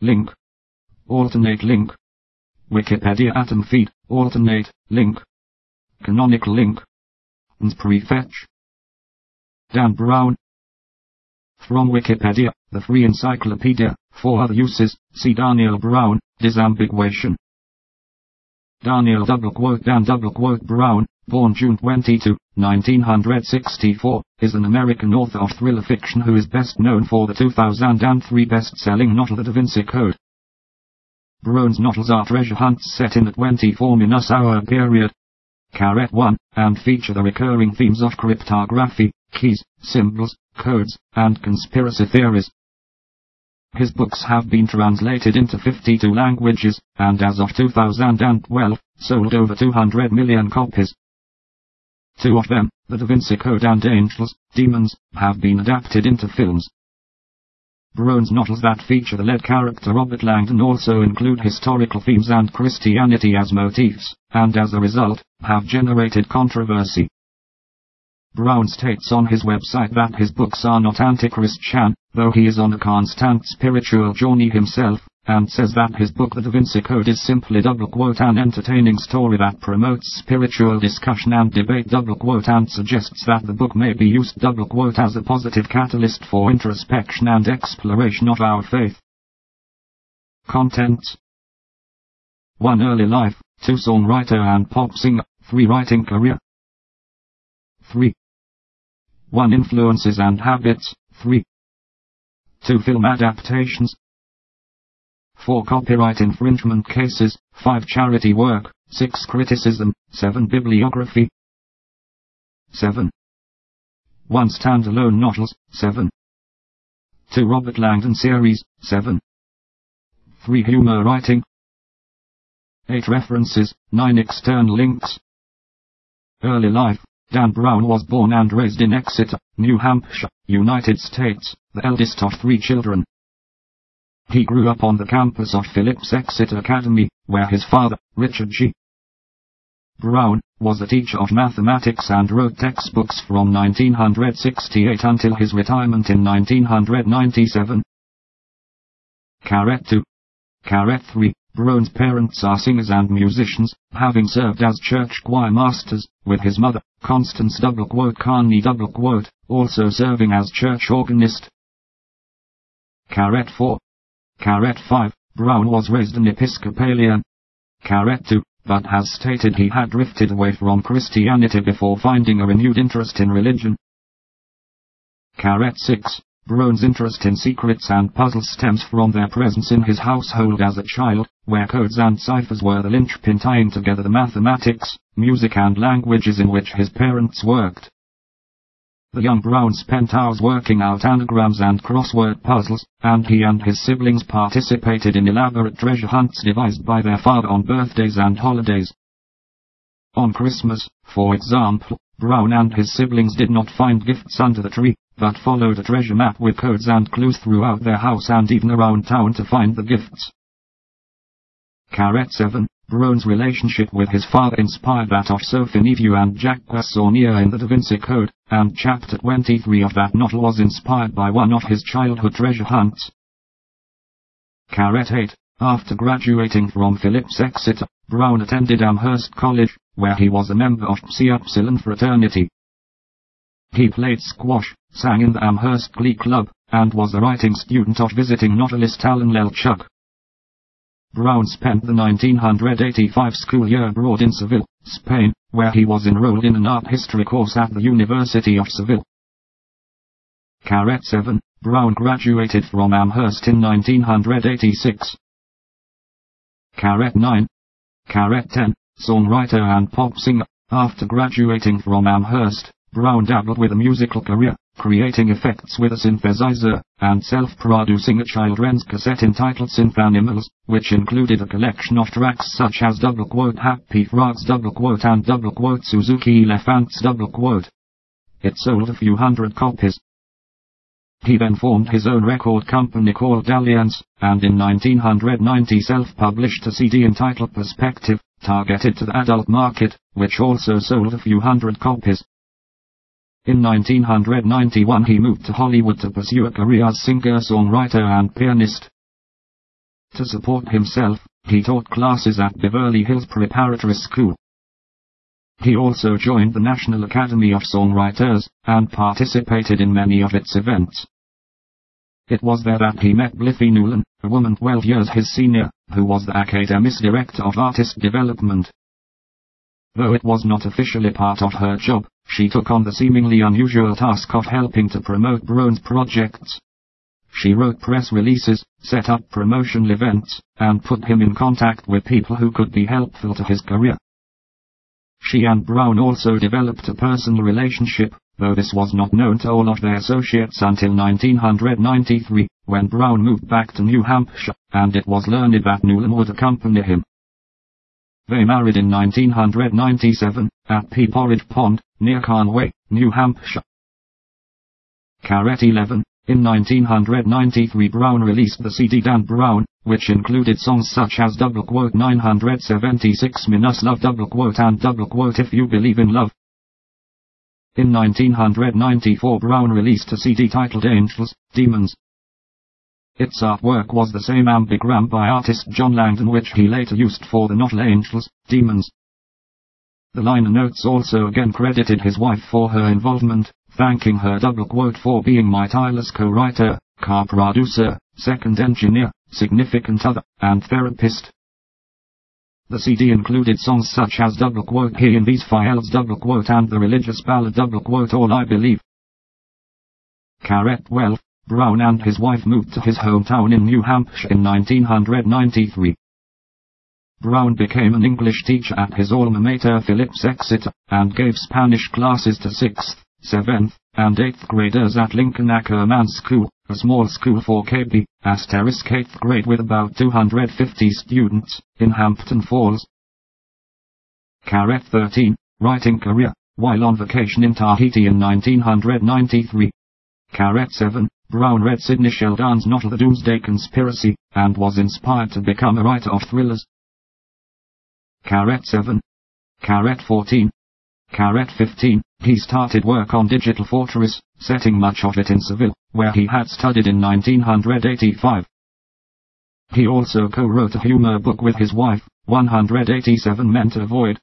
link. Alternate link. Wikipedia Atom feed, alternate, link. Canonical link. And prefetch. Dan Brown. From Wikipedia, the free encyclopedia, for other uses, see Daniel Brown, disambiguation. Daniel double quote Dan double quote Brown, born June 22, 1964, is an American author of thriller fiction who is best known for the 2003 best-selling novel The Da Vinci Code. Brown's novels are treasure hunts set in the 24-minute hour period. Caret 1, and feature the recurring themes of cryptography, keys, symbols, codes, and conspiracy theories. His books have been translated into 52 languages, and as of 2012, sold over 200 million copies. Two of them, The Da Vinci Code and Angels, Demons, have been adapted into films. Brown's novels that feature the lead character Robert Langdon also include historical themes and Christianity as motifs, and as a result, have generated controversy. Brown states on his website that his books are not anti-Christian, though he is on a constant spiritual journey himself, and says that his book The Da Vinci Code is simply double quote an entertaining story that promotes spiritual discussion and debate. Double quote and suggests that the book may be used. Double quote as a positive catalyst for introspection and exploration of our faith. Contents 1 Early life, 2 Songwriter and pop singer, 3 Writing career. 3 1 Influences and habits, 3 2 Film adaptations 4 Copyright infringement cases, 5 Charity work, 6 Criticism, 7 Bibliography 7 1 Standalone novels, 7 2 Robert Langdon series, 7 3 Humor writing 8 References, 9 External links. Early life Dan Brown was born and raised in Exeter, New Hampshire, United States, the eldest of three children. He grew up on the campus of Phillips Exeter Academy, where his father, Richard G. Brown, was a teacher of mathematics and wrote textbooks from 1968 until his retirement in 1997. Caret 2. Caret 3. Brown's parents are singers and musicians, having served as church choir masters, with his mother, Constance double quote Carney double quote, also serving as church organist. Caret 4. Caret 5. Brown was raised an Episcopalian. Caret 2. But has stated he had drifted away from Christianity before finding a renewed interest in religion. Caret 6. Brown's interest in secrets and puzzles stems from their presence in his household as a child, where codes and ciphers were the linchpin tying together the mathematics, music and languages in which his parents worked. The young Brown spent hours working out anagrams and crossword puzzles, and he and his siblings participated in elaborate treasure hunts devised by their father on birthdays and holidays. On Christmas, for example, Brown and his siblings did not find gifts under the tree, but followed a treasure map with codes and clues throughout their house and even around town to find the gifts. Caret 7. Brown's relationship with his father inspired that of Sophie Neveu and Jacques Saunière in the Da Vinci Code, and chapter 23 of that novel was inspired by one of his childhood treasure hunts. Caret 8. After graduating from Phillips Exeter, Brown attended Amherst College, where he was a member of Psi Upsilon fraternity. He played squash, sang in the Amherst Glee Club, and was a writing student of visiting novelist Alan Lelchuk. Brown spent the 1985 school year abroad in Seville, Spain, where he was enrolled in an art history course at the University of Seville. Caret 7, Brown graduated from Amherst in 1986. Caret 9. Caret 10, songwriter and pop singer. After graduating from Amherst, Brown dabbled with a musical career, creating effects with a synthesizer, and self-producing a children's cassette entitled Synth Animals, which included a collection of tracks such as double quote Happy Frogs double quote and double quote Suzuki Elephants double quote. It sold a few hundred copies. He then formed his own record company called Dalliance, and in 1990 self-published a CD entitled Perspective, targeted to the adult market, which also sold a few hundred copies. In 1991 he moved to Hollywood to pursue a career as singer-songwriter and pianist. To support himself, he taught classes at Beverly Hills Preparatory School. He also joined the National Academy of Songwriters, and participated in many of its events. It was there that he met Blythe Newlon, a woman 12 years his senior, who was the Academy's Director of Artist Development. Though it was not officially part of her job, she took on the seemingly unusual task of helping to promote Brown's projects. She wrote press releases, set up promotional events, and put him in contact with people who could be helpful to his career. She and Brown also developed a personal relationship, though this was not known to all of their associates until 1993, when Brown moved back to New Hampshire, and it was learned that Newlon would accompany him. They married in 1997, at Peeporridge Pond, near Conway, New Hampshire. Caret 11, in 1993 Brown released the CD Dan Brown, which included songs such as double quote 976 Minus Love double quote and double quote If You Believe in Love. In 1994 Brown released a CD titled Angels, Demons. Its artwork was the same ambigram by artist John Langdon which he later used for the novel Angels, Demons. The liner notes also again credited his wife for her involvement, thanking her double quote for being my tireless co-writer, car-producer, second engineer, significant other, and therapist. The CD included songs such as double quote He in These Files double quote and the religious ballad double quote All I Believe. 12, Brown and his wife moved to his hometown in New Hampshire in 1993. Brown became an English teacher at his alma mater Phillips Exeter, and gave Spanish classes to 6th, 7th, and 8th graders at Lincoln Akerman School, a small school for KB, asterisk 8th grade with about 250 students, in Hampton Falls. Caret 13, writing career, while on vacation in Tahiti in 1993. Caret 7, Brown read Sidney Sheldon's novel The Doomsday Conspiracy, and was inspired to become a writer of thrillers. Caret 7. Caret 14. Caret 15, he started work on Digital Fortress, setting much of it in Seville, where he had studied in 1985. He also co-wrote a humor book with his wife, 187 Men to Avoid.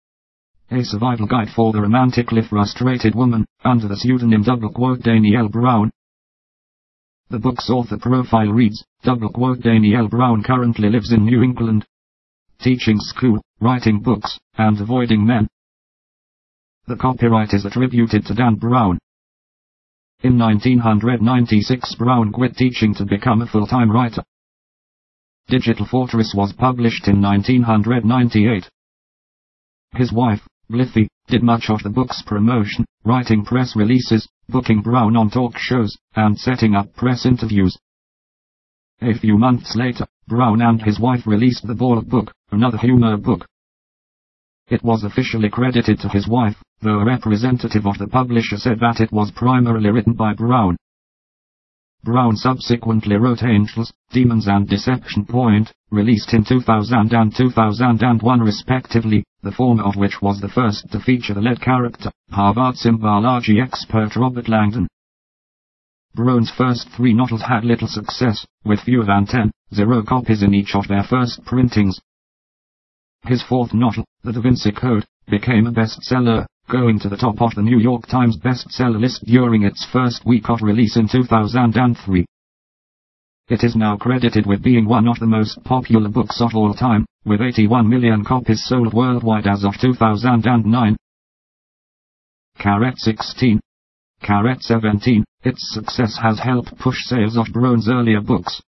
A survival guide for the romantically frustrated woman, under the pseudonym Danielle Brown. The book's author profile reads, double quote Danielle Brown currently lives in New England. Teaching school, writing books, and avoiding men. The copyright is attributed to Dan Brown. In 1996 Brown quit teaching to become a full-time writer. Digital Fortress was published in 1998. His wife, Blythe, did much of the book's promotion, writing press releases, booking Brown on talk shows, and setting up press interviews. A few months later, Brown and his wife released The Ball Book, another humor book. It was officially credited to his wife, though a representative of the publisher said that it was primarily written by Brown. Brown subsequently wrote Angels, Demons and Deception Point, released in 2000 and 2001 respectively, the former of which was the first to feature the lead character, Harvard symbology expert Robert Langdon. Brown's first three novels had little success, with fewer than 10, zero copies in each of their first printings, his fourth novel, The Da Vinci Code, became a bestseller, going to the top of the New York Times bestseller list during its first week of release in 2003. It is now credited with being one of the most popular books of all time, with 81 million copies sold worldwide as of 2009. Caret 16. Caret 17. Its success has helped push sales of Brown's earlier books,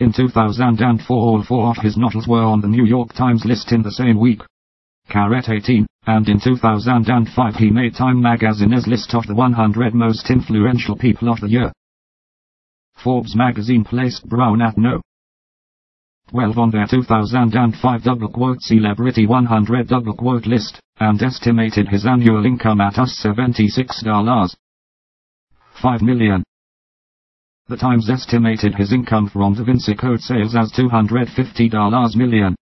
in 2004 all four of his novels were on the New York Times list in the same week. Caret 18, and in 2005 he made Time magazine's list of the 100 most influential people of the year. Forbes magazine placed Brown at no. 12 on their 2005 double quote celebrity 100 double quote list, and estimated his annual income at us $76. 5 million. The Times estimated his income from Da Vinci Code sales as $250 million.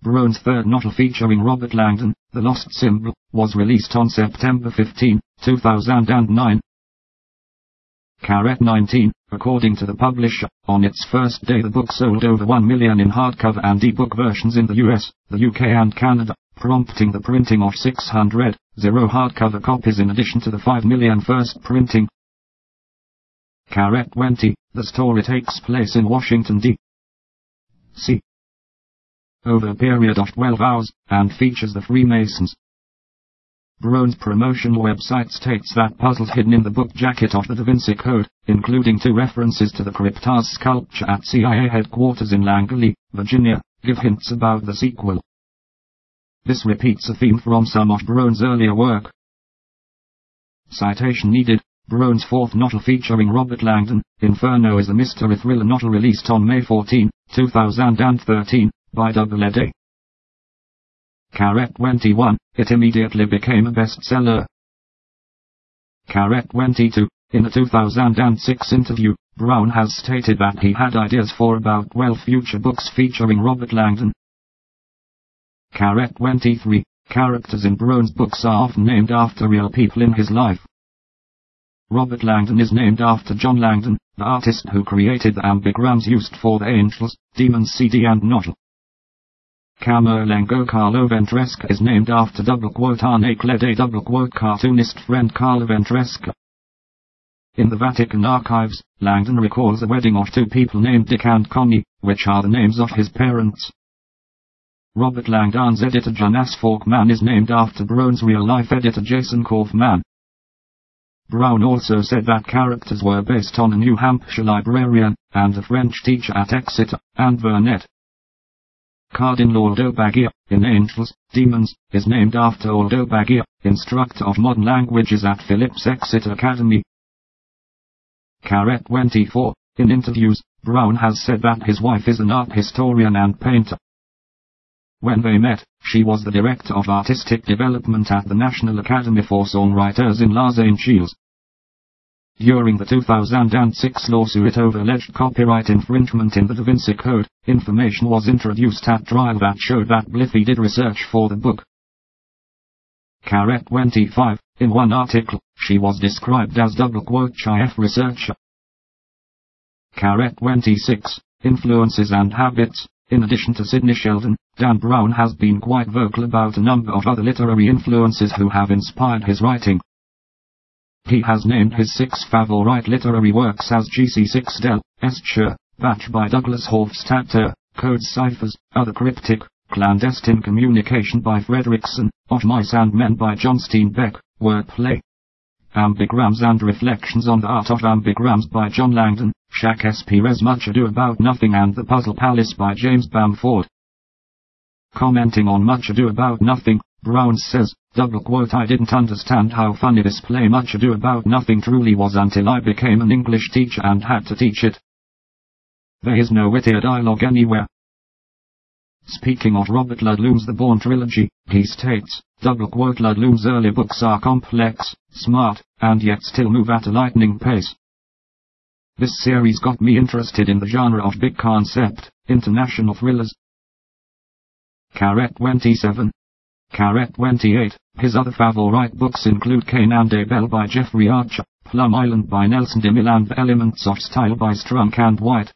Brown's third novel featuring Robert Langdon, The Lost Symbol, was released on September 15, 2009. Caret 19, according to the publisher, on its first day the book sold over 1 million in hardcover and ebook versions in the US, the UK and Canada, prompting the printing of 600, zero hardcover copies in addition to the 5 million first printing. Caret 20, the story takes place in Washington D.C. over a period of 12 hours, and features the Freemasons, Brown's promotional website states that puzzles hidden in the book jacket of the Da Vinci Code, including two references to the Kryptos sculpture at CIA headquarters in Langley, Virginia, give hints about the sequel. This repeats a theme from some of Brown's earlier work. Citation needed. Brown's fourth novel featuring Robert Langdon, Inferno is a mystery thriller novel released on May 14, 2013, by Doubleday. Caret 21, it immediately became a bestseller. Caret 22, in a 2006 interview, Brown has stated that he had ideas for about 12 future books featuring Robert Langdon. Caret 23, characters in Brown's books are often named after real people in his life. Robert Langdon is named after John Langdon, the artist who created the ambigrams used for the Angels, Demons CD and Novel. Camerlengo Carlo Ventresca is named after double quote Arnacle double quote cartoonist friend Carlo Ventresca. In the Vatican archives, Langdon recalls a wedding of two people named Dick and Connie, which are the names of his parents. Robert Langdon's editor Jonas Faukman is named after Brown's real-life editor Jason Kaufman. Brown also said that characters were based on a New Hampshire librarian, and a French teacher at Exeter, and Vernet. Cardinal Aldo Baggia, in Angels, Demons, is named after Aldo Baggia, instructor of modern languages at Phillips Exeter Academy. Caret 24, in interviews, Brown has said that his wife is an art historian and painter. When they met, she was the director of artistic development at the National Academy for Songwriters in Angeles. During the 2006 lawsuit over alleged copyright infringement in the Da Vinci Code, information was introduced at trial that showed that Blythe did research for the book. Caret 25, in one article, she was described as double quote CHIF researcher. Caret 26, influences and habits, in addition to Sidney Sheldon, Dan Brown has been quite vocal about a number of other literary influences who have inspired his writing. He has named his six favorite literary works as GC6 Del, Escher, Bach by Douglas Hofstadter, Code Ciphers, Other Cryptic, Clandestine Communication by Fredrickson, Of Mice and Men by John Steinbeck, Wordplay. Ambigrams and Reflections on the Art of Ambigrams by John Langdon, Shakespeare's Much Ado About Nothing and The Puzzle Palace by James Bamford. Commenting on Much Ado About Nothing, Brown says, double quote I didn't understand how funny this play Much Ado About Nothing truly was until I became an English teacher and had to teach it. There is no wittier dialogue anywhere. Speaking of Robert Ludlum's The Bourne trilogy, he states, double quote Ludlum's early books are complex, smart, and yet still move at a lightning pace. This series got me interested in the genre of big concept, international thrillers. Caret 27, Caret 28. His other favorite books include Cain and Abel by Jeffrey Archer, Plum Island by Nelson DeMille and Elements of Style by Strunk and White.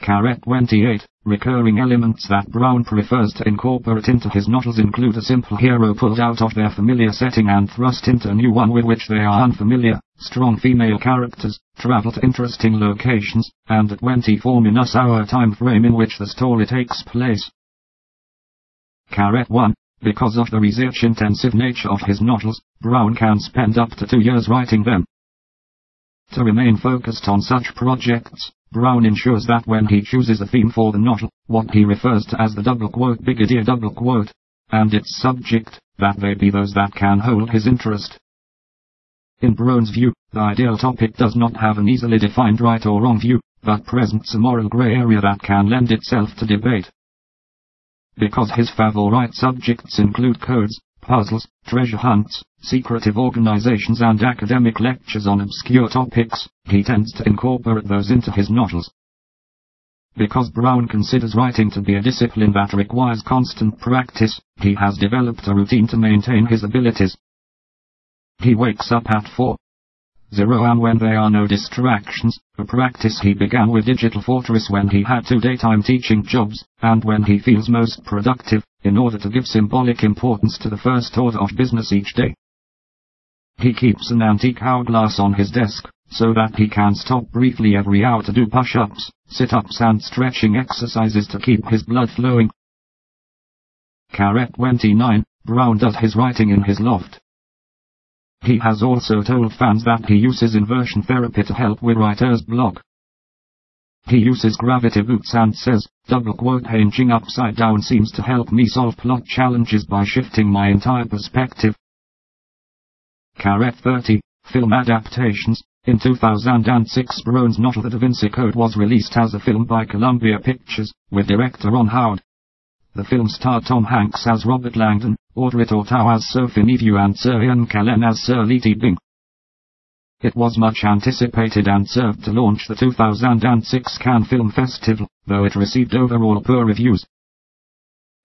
Caret 28. Recurring elements that Brown prefers to incorporate into his novels include a simple hero pulled out of their familiar setting and thrust into a new one with which they are unfamiliar, strong female characters, travel to interesting locations, and a 24 minus hour time frame in which the story takes place. Caret 1. Because of the research-intensive nature of his novels, Brown can spend up to two years writing them. To remain focused on such projects, Brown ensures that when he chooses a theme for the novel, what he refers to as the double quote big idea double quote, and its subject, that they be those that can hold his interest. In Brown's view, the ideal topic does not have an easily defined right or wrong view, but presents a moral grey area that can lend itself to debate. Because his favorite subjects include codes, puzzles, treasure hunts, secretive organizations and academic lectures on obscure topics, he tends to incorporate those into his novels. Because Brown considers writing to be a discipline that requires constant practice, he has developed a routine to maintain his abilities. He wakes up at 4 0 and when there are no distractions, a practice he began with Digital Fortress when he had two daytime teaching jobs, and when he feels most productive, in order to give symbolic importance to the first order of business each day. He keeps an antique hourglass on his desk, so that he can stop briefly every hour to do push-ups, sit-ups and stretching exercises to keep his blood flowing. Caret 29, Brown does his writing in his loft. He has also told fans that he uses inversion therapy to help with writer's block. He uses gravity boots and says, double quote hinging upside down seems to help me solve plot challenges by shifting my entire perspective. Caret 30, Film Adaptations, in 2006 Brown's novel The Da Vinci Code was released as a film by Columbia Pictures, with director Ron Howard. The film starred Tom Hanks as Robert Langdon, Audrey Tautou as Sophie Neveu and Sir Ian McKellen as Sir Leigh Teabing. It was much anticipated and served to launch the 2006 Cannes Film Festival, though it received overall poor reviews.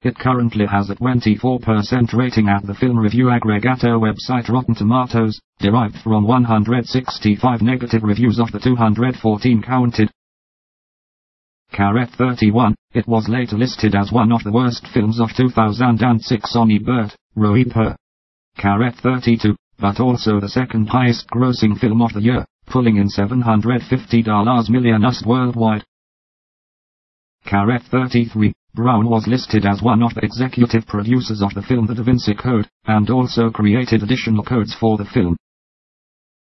It currently has a 24% rating at the film review aggregator website Rotten Tomatoes, derived from 165 negative reviews of the 214 counted. Caret 31, it was later listed as one of the worst films of 2006 on Ebert, Roeper. Caret 32, but also the second highest grossing film of the year, pulling in $750 million worldwide. Caret 33, Brown was listed as one of the executive producers of the film The Da Vinci Code, and also created additional codes for the film.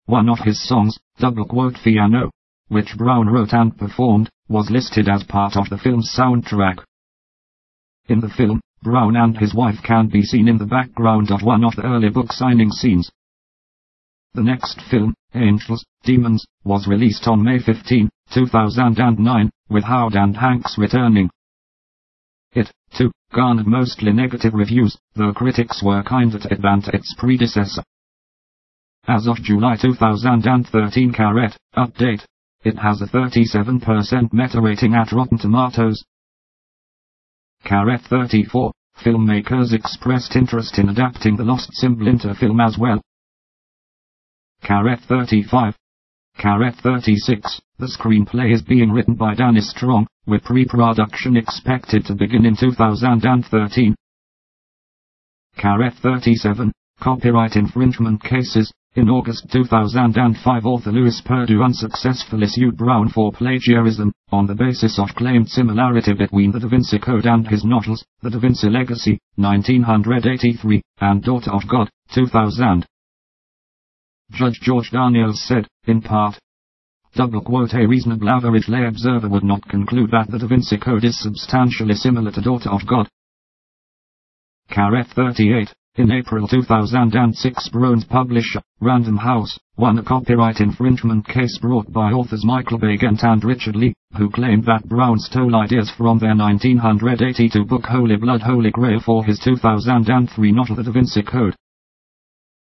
One of his songs, Double Quote Piano, which Brown wrote and performed, was listed as part of the film's soundtrack. In the film, Brown and his wife can be seen in the background of one of the early book signing scenes. The next film, Angels, Demons, was released on May 15, 2009, with Howard and Hanks returning. It, too, garnered mostly negative reviews, though critics were kinder to it than to its predecessor. As of July 2013 Caret, update, it has a 37% meta rating at Rotten Tomatoes. Caret 34. Filmmakers expressed interest in adapting the Lost Symbol into film as well. Caret 35. Caret 36. The screenplay is being written by Danny Strong, with pre-production expected to begin in 2013. Caret 37. Copyright infringement cases. In August 2005 author Lewis Perdue unsuccessfully sued Brown for plagiarism, on the basis of claimed similarity between the Da Vinci Code and his novels, The Da Vinci Legacy, 1983, and Daughter of God, 2000. Judge George Daniels said, in part, Double quote a reasonable average lay observer would not conclude that the Da Vinci Code is substantially similar to Daughter of God. Caret 38. In April 2006 Brown's publisher, Random House, won a copyright infringement case brought by authors Michael Baigent and Richard Lee, who claimed that Brown stole ideas from their 1982 book Holy Blood Holy Grail for his 2003 novel The Da Vinci Code.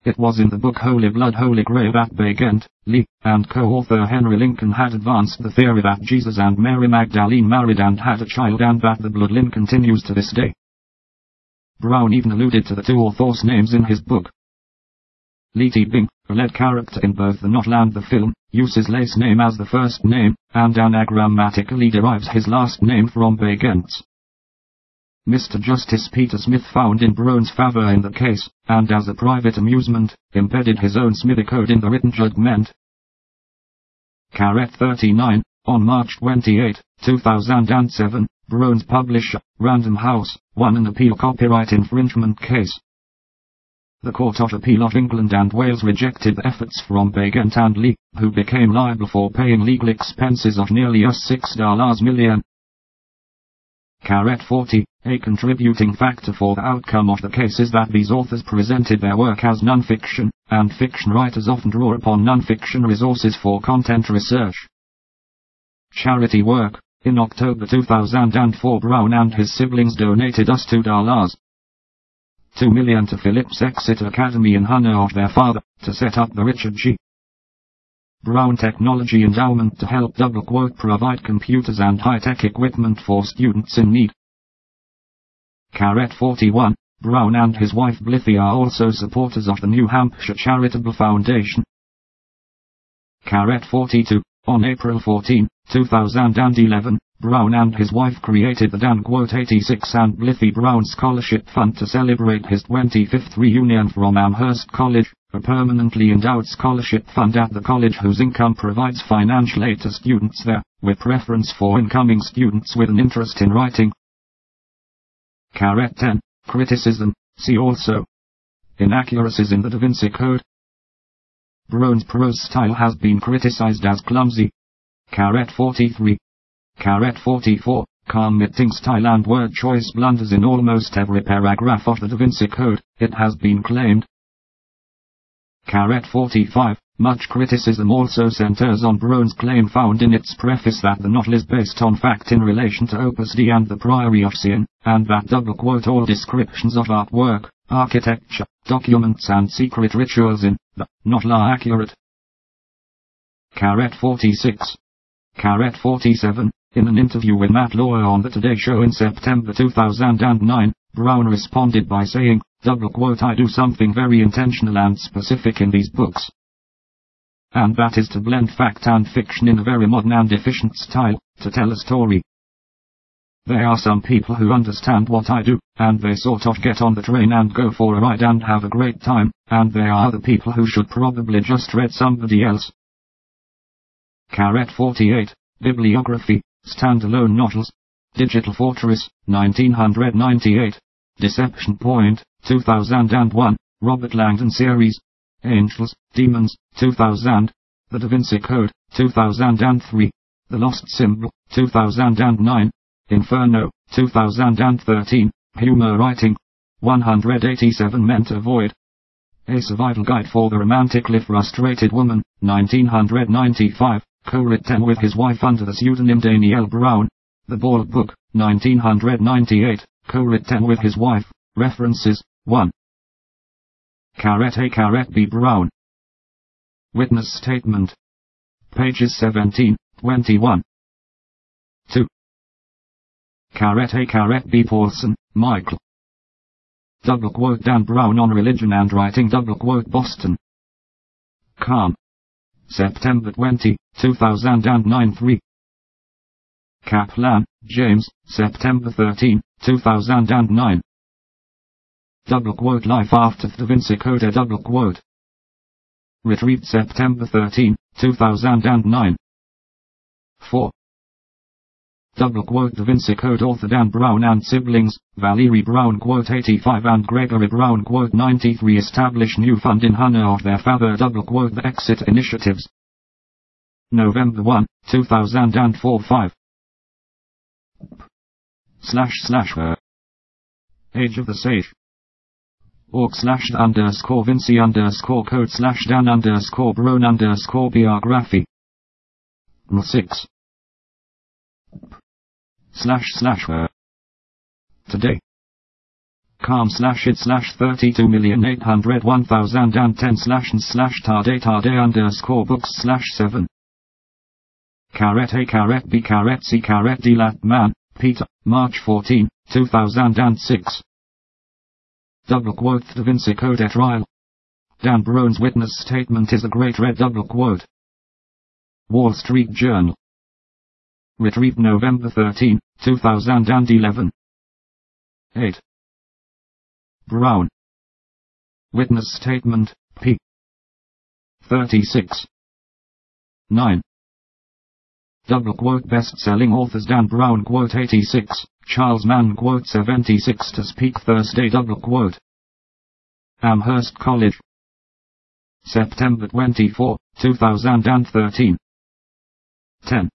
It was in the book Holy Blood Holy Grail that Baigent, Lee, and co-author Henry Lincoln had advanced the theory that Jesus and Mary Magdalene married and had a child and that the bloodline continues to this day. Brown even alluded to the two authors' names in his book. Leigh Teabing, a lead character in both the novel and the film, uses Leigh's name as the first name, and anagrammatically derives his last name from Baigent's. Mr. Justice Peter Smith found in Brown's favor in the case, and as a private amusement, embedded his own Smithy code in the written judgment. Caret 39, on March 28, 2007, Brown's publisher, Random House, won an appeal copyright infringement case. The Court of Appeal of England and Wales rejected the efforts from Baigent and Lee, who became liable for paying legal expenses of nearly US $6 million. Caret 40, a contributing factor for the outcome of the case is that these authors presented their work as non-fiction, and fiction writers often draw upon non-fiction resources for content research. Charity work, in October 2004 Brown and his siblings donated us $2. 2 million to Phillips Exeter Academy in honor of their father, to set up the Richard G. Brown Technology Endowment to help double quote provide computers and high-tech equipment for students in need. Caret 41, Brown and his wife Blythe are also supporters of the New Hampshire Charitable Foundation, Caret 42. On April 14, 2011, Brown and his wife created the Dan Quote 86 and Blythe Brown Scholarship Fund to celebrate his 25th reunion from Amherst College, a permanently endowed scholarship fund at the college whose income provides financial aid to students there, with preference for incoming students with an interest in writing. Caret 10. Criticism. See also. Inaccuracies in the Da Vinci Code. Brown's prose style has been criticized as clumsy. Caret 43. Caret 44, committing style and word choice blunders in almost every paragraph of the Da Vinci Code, it has been claimed. Caret 45, much criticism also centers on Brown's claim found in its preface that the novel is based on fact in relation to Opus Dei and the Priory of Sion, and that double quote all descriptions of artwork, architecture, documents and secret rituals in the novel are accurate. Caret 46. Caret 47, in an interview with Matt Lauer on the Today Show in September 2009, Brown responded by saying, double quote I do something very intentional and specific in these books. And that is to blend fact and fiction in a very modern and efficient style, to tell a story. There are some people who understand what I do, and they sort of get on the train and go for a ride and have a great time, and there are other people who should probably just read somebody else. Caret 48, Bibliography, Standalone Novels. Digital Fortress, 1998. Deception Point, 2001. Robert Langdon Series. Angels, Demons, 2000. The Da Vinci Code, 2003. The Lost Symbol, 2009. Inferno, 2013. Humor Writing. 187 Men to Avoid. A Survival Guide for the Romantically Frustrated Woman, 1995 co-written with his wife under the pseudonym Danielle Brown. The Bald Book, 1998, co-written with his wife. References, 1. Caret A. Caret B. Brown. Witness Statement. Pages 17, 21. 2. Caret A. Caret B. Paulson, Michael. Double quote Dan Brown on religion and writing double quote Boston. Calm. September 20, 2009 3. Kaplan, James, September 13, 2009. Double quote Life after Da Vinci Code double quote. Retrieved September 13, 2009. 4. Double quote Da Vinci Code author Dan Brown and siblings, Valerie Brown quote 85 and Gregory Brown quote 93 establish new fund in honor of their father double quote the exit initiatives. November 1, 2004 5. Slash slash uh, her. Age of the Sage. Org slash the underscore Vinci underscore code slash Dan underscore Brown underscore biography. 6 slash slash her. Today. Calm slash it slash 32,801,010 slash and slash tarday tarday underscore books slash 7. Caret A caret B caret C caret D Lattman, Peter, March 14, 2006. Double quote Da Vinci Code at trial. Dan Brown's witness statement is a great red double quote. Wall Street Journal. Retrieved November 13, 2011. 8. Brown. Witness Statement, p. 36. 9. Double quote best-selling authors Dan Brown quote 86, Charles Mann quote 76 to speak Thursday double quote. Amherst College. September 24, 2013. 10.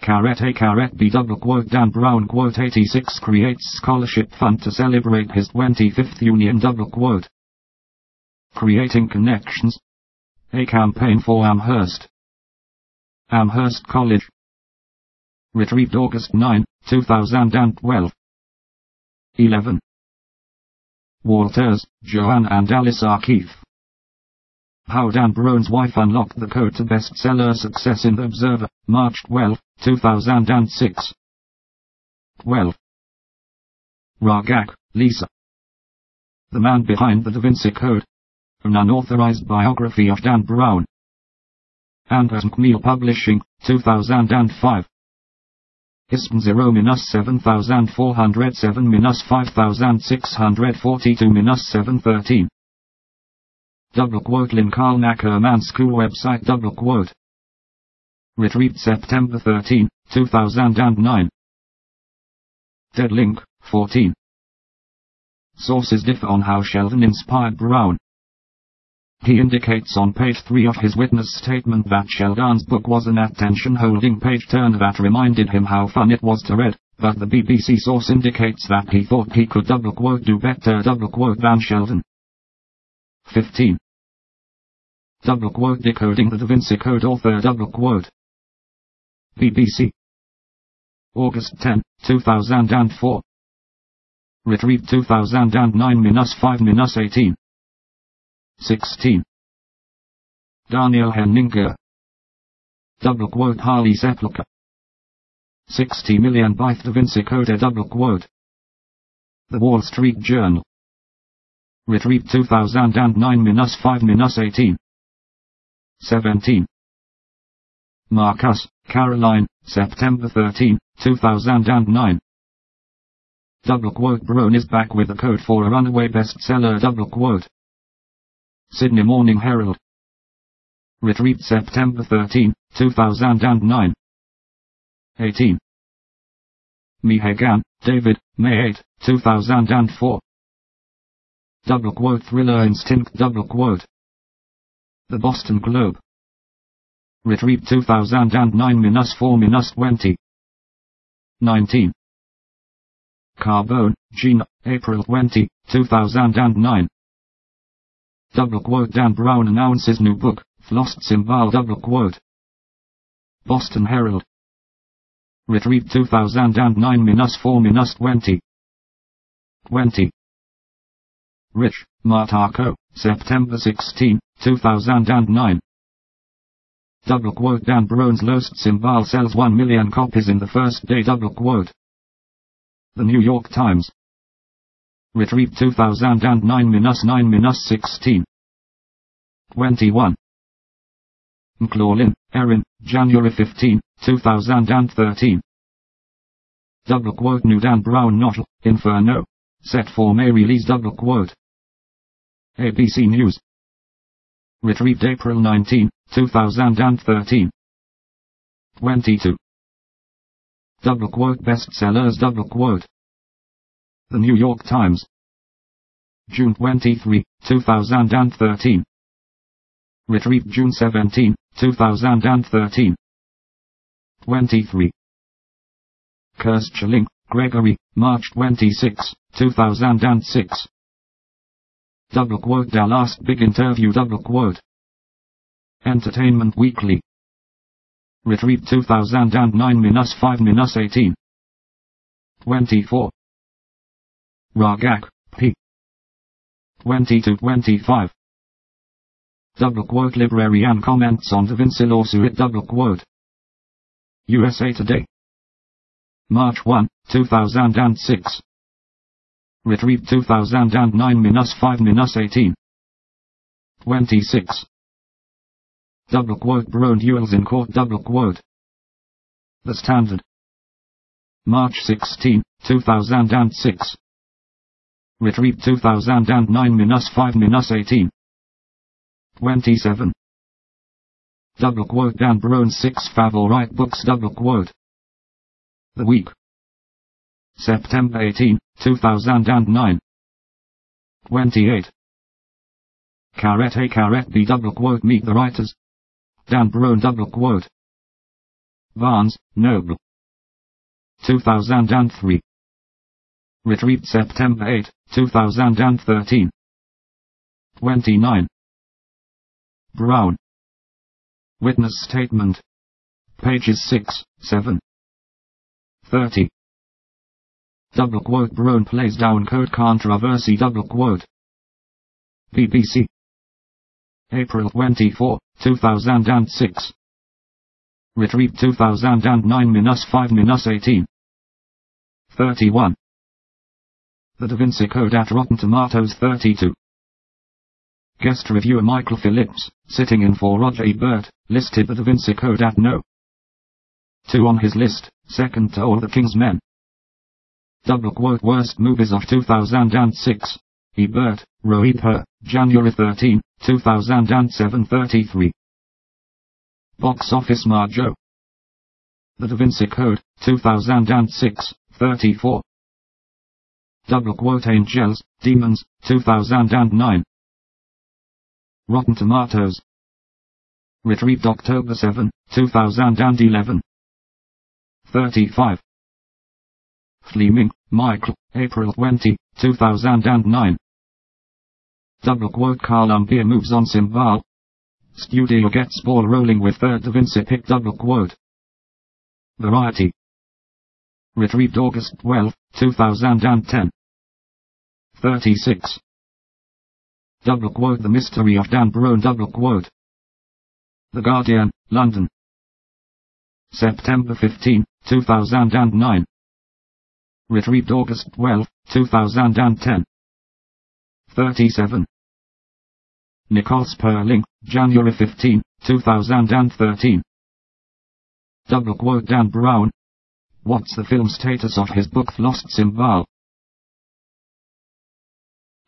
Caret A Caret B double quote Dan Brown quote 86 creates scholarship fund to celebrate his 25th union double quote. Creating connections. A campaign for Amherst. Amherst College. Retrieved August 9, 2012. 11. Walters, Joanne and Alice Keith. How Dan Brown's wife unlocked the code to bestseller success in The Observer, March 12, 2006. 12. Rogak, Lisa. The man behind the Da Vinci Code. An unauthorized biography of Dan Brown. Andrews McMeel Publishing, 2005. ISBN 0 minus 7407 minus 5642 minus 713. Double quote Lincoln Akerman School website double quote. Retrieved September 13, 2009. Dead link, 14. Sources differ on how Sheldon inspired Brown. He indicates on page 3 of his witness statement that Sheldon's book was an attention-holding page-turner that reminded him how fun it was to read, but the BBC source indicates that he thought he could double-quote do better double-quote than Sheldon. 15. Double-quote decoding the Da Vinci Code author double-quote. BBC. August 10, 2004. Retrieved 2009-5-18. 16. Daniel Henninger. Double quote Harley Sepulchre. 60 million byte Da Vinci Code double quote. The Wall Street Journal. Retrieved 2009-5-18. 17. Marcus, Caroline, September 13, 2009. Double quote Brown is back with a code for a runaway bestseller double quote. Sydney Morning Herald. Retrieved September 13, 2009. 18. Mehegan, David, May 8, 2004. Double quote Thriller Instinct double quote. The Boston Globe. Retrieved 2009-4-20. 19. Carbone, Gina, April 20, 2009. Double quote Dan Brown announces new book, Lost Symbol double quote. Boston Herald. Retrieved 2009-4-20. 20. Rich, Motoko, September 16, 2009. Double quote Dan Brown's Lost Symbol sells 1 million copies in the first day double quote. The New York Times. Retrieved 2009-9-16. 21. McLaughlin, Erin, January 15, 2013. Double quote New Dan Brown novel, Inferno. Set for May release double quote. ABC News. Retrieved April 19, 2013. 22. Double quote bestsellers double quote. The New York Times. June 23, 2013. Retrieved June 17, 2013. 23. Kirschling, Gregory, March 26, 2006. Double quote The last big interview double quote. Entertainment Weekly. Retrieved 2009-5-18. 24. Rogak, P. 20 to 25. Double quote Library and comments on Da Vinci lawsuit double quote. USA Today. March 1, 2006. Retrieved 2009-5-18. 26. Double quote Brown duels in court double quote. The Standard. March 16, 2006. Retrieved 2009-5-18. 27. Double quote Dan Brown 6 favorite books double quote. The Week. September 18, 2009. 28. Caret A Caret B double quote Meet the Writers. Dan Brown double quote. Barnes, Noble. 2003. Retrieved September 8, 2013. 29. Brown. Witness Statement. Pages 6, 7. 30. Double quote Brown plays down code controversy double quote. BBC. April 24, 2006. Retrieved 2009-5-18. 31. The Da Vinci Code at Rotten Tomatoes 32. Guest reviewer Michael Phillips, sitting in for Roger Ebert, listed the Da Vinci Code at no. 2 on his list, second to All the King's Men. Double quote Worst Movies of 2006. Ebert, Rohit Per, January 13, 2007 33. Box Office Mojo. The Da Vinci Code, 2006, 34. Double quote Angels, Demons, 2009. Rotten Tomatoes. Retrieved October 7, 2011. 35. Fleming, Michael, April 20, 2009. Double quote Columbia moves on Symbol. Studio gets ball rolling with third Da Vinci pick double quote. Variety. Retrieved August 12, 2010. 36. Double quote The Mystery of Dan Brown double quote. The Guardian, London. September 15, 2009. Retrieved August 12, 2010. 37. Nicole Sperling, January 15, 2013. Double quote Dan Brown. What's the film status of his book Lost Symbol?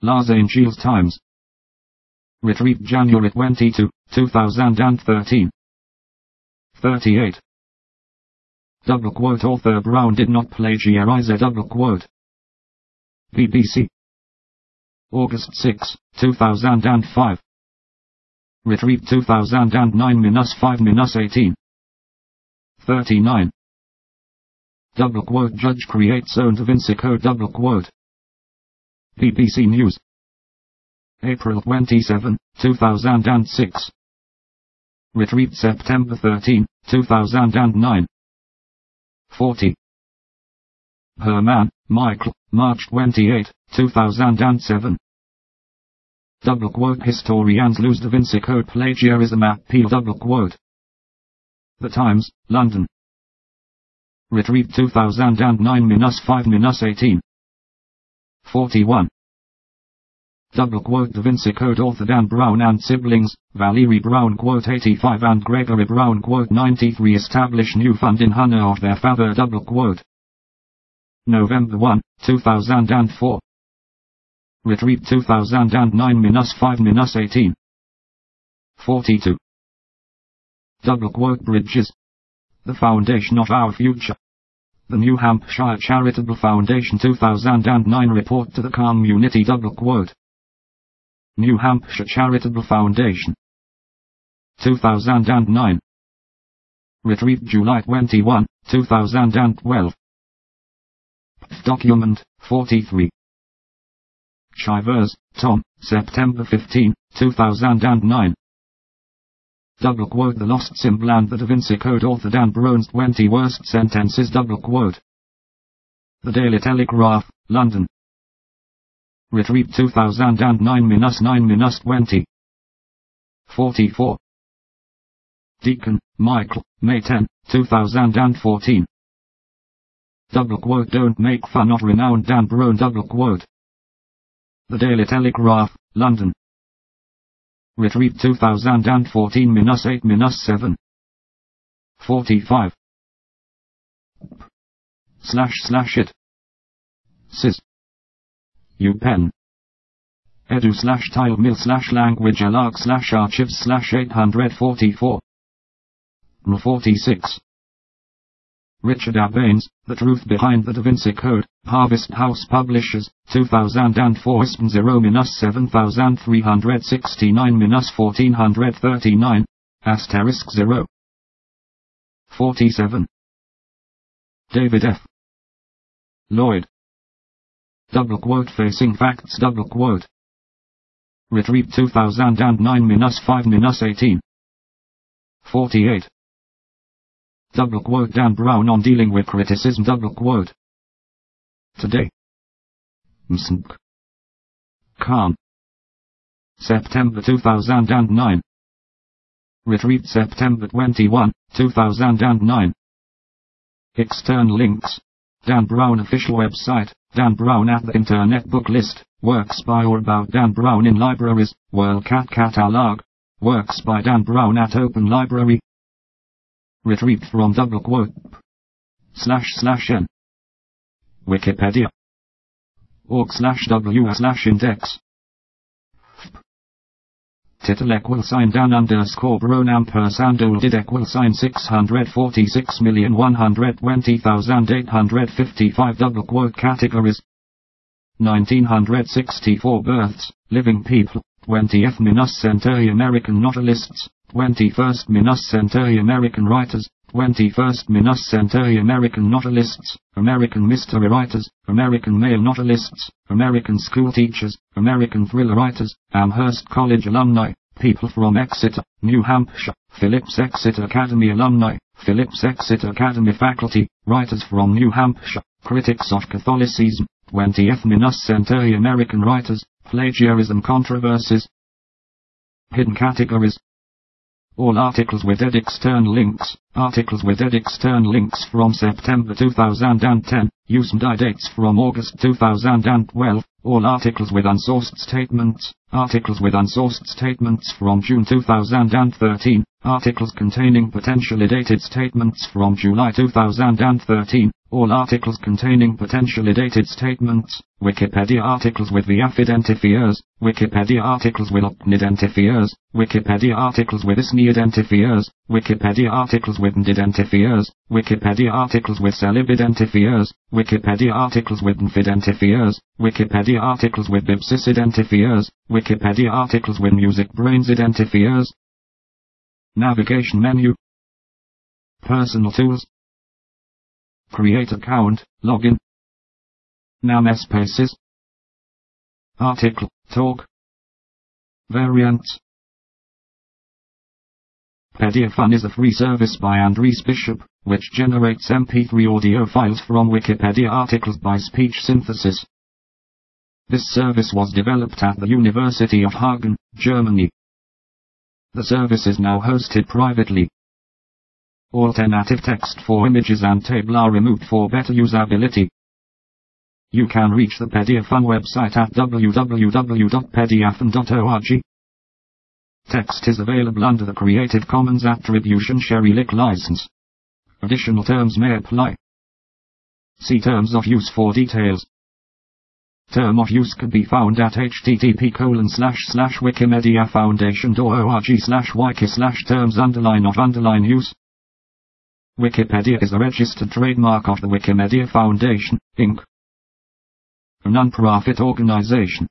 Los Angeles Times. Retrieved January 22, 2013. 38. Double quote author Brown did not plagiarize a double quote. BBC. August 6, 2005. Retrieved 2009 minus 5 minus 18. 39. Double quote Judge creates own Da Vinci Code double quote. BBC News. April 27, 2006. Retrieved September 13, 2009. 40. Herman, Michael, March 28, 2007. Double quote Historians lose Da Vinci Code plagiarism appeal double quote. The Times, London. Retrieved 2009 minus 5 minus 18. 41. Double quote Da Vinci Code author Dan Brown and siblings, Valerie Brown quote 85 and Gregory Brown quote 93 establish new fund in honor of their father double quote. November 1, 2004. Retrieved 2009 minus 5 minus 18. 42. Double quote Bridges. The foundation of our future. The New Hampshire Charitable Foundation 2009 report to the community double quote. New Hampshire Charitable Foundation. 2009 Retrieved July 21, 2012 Document 43 Chivers, Tom, September 15, 2009 Double quote The Lost Symbol and the Da Vinci Code author Dan Brown's 20 Worst Sentences. Double quote. The Daily Telegraph, London Retrieved 2009 minus 9 minus 20 44 Deacon, Michael, May 10, 2014 Double quote Don't make fun of renowned Dan Brown double quote The Daily Telegraph, London Retrieved 2014 minus 8 minus 7. 45. Slash slash it. Sis. UPenn. Edu slash tile mill slash language alarg slash archives slash 844. 46. Richard Abanes, The Truth Behind the Da Vinci Code, Harvest House Publishers, 2004 0 7369 1439, asterisk 0. 47. David F. Lloyd. Double quote facing facts double quote. Retrieved 2009 5 18. 48. Double quote Dan Brown on dealing with criticism double quote. Today. Msnk. Calm. September 2009. Retrieved September 21, 2009. External links. Dan Brown official website, Dan Brown at the Internet Book List, Works by or about Dan Brown in libraries, WorldCat catalog. Works by Dan Brown at Open Library. Retrieved from double quote. Slash slash n. Wikipedia. Org slash w slash index. Title equal sign Dan underscore Brown ampersand did equal sign 646,120,855 double quote categories. 1964 births, living people, 20th minus century American novelists, 21st minus century American writers, 21st minus century American novelists, American mystery writers, American male novelists, American school teachers, American thriller writers, Amherst College alumni, people from Exeter, New Hampshire, Phillips Exeter Academy alumni, Phillips Exeter Academy faculty, writers from New Hampshire, critics of Catholicism, 20th minus century American writers, plagiarism controversies, hidden categories, all articles with ed external links, articles with ed external links from September 2010, use and dates from August 2012, all articles with unsourced statements, articles with unsourced statements from June 2013, articles containing potentially dated statements from July 2013, all articles containing potentially dated statements, Wikipedia articles with the identifiers, Wikipedia articles with identifiers, Wikipedia articles with ISNI identifiers, Wikipedia articles with identifiers, Wikipedia articles with celeb identifiers, Wikipedia articles with identifiers, Wikipedia articles with Bibsys identifiers, Wikipedia articles with MusicBrainz identifiers. Navigation menu. Personal tools. Create account, login. Namespaces. Article, talk. Variants. Pediaphon is a free service by Andreas Bischoff, which generates MP3 audio files from Wikipedia articles by speech synthesis. This service was developed at the University of Hagen, Germany. The service is now hosted privately. Alternative text for images and table are removed for better usability. You can reach the Pediaphon website at www.pediaphon.org. Text is available under the Creative Commons Attribution Share Alike license. Additional terms may apply. See Terms of Use for details. Term of use can be found at http colon slash slash wikimediafoundation.org slash wiki slash terms underline of underline use. Wikipedia is a registered trademark of the Wikimedia Foundation, Inc. A non-profit organization.